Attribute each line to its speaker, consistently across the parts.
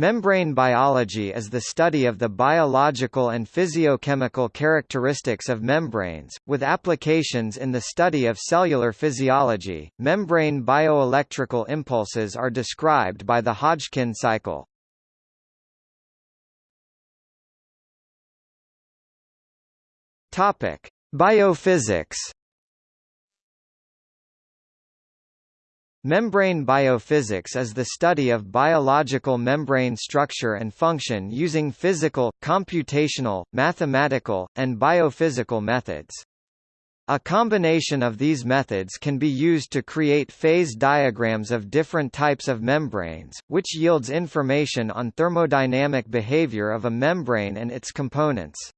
Speaker 1: Membrane biology is the study of the biological and physiochemical characteristics of membranes, with applications in the study of cellular physiology. Membrane bioelectrical impulses are described by the Hodgkin cycle. Topic: Biophysics Membrane biophysics is the study of biological membrane structure and function using physical, computational, mathematical, and biophysical methods. A combination of these methods can be used to create phase diagrams of different types of membranes, which yields information on thermodynamic behavior of a membrane and its components.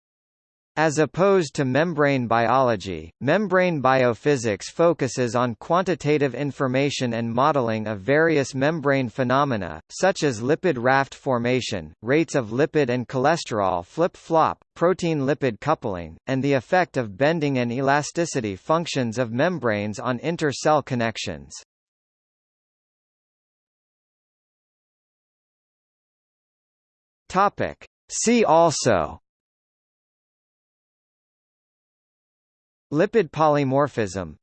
Speaker 1: As opposed to membrane biology, membrane biophysics focuses on quantitative information and modeling of various membrane phenomena, such as lipid raft formation, rates of lipid and cholesterol flip-flop, protein-lipid coupling, and the effect of bending and elasticity functions of membranes on inter-cell connections. See also Lipid polymorphism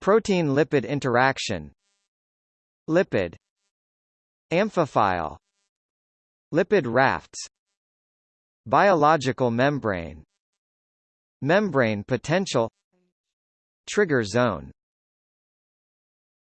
Speaker 1: Protein-lipid interaction Lipid Amphiphile Lipid rafts Biological membrane Membrane potential Trigger zone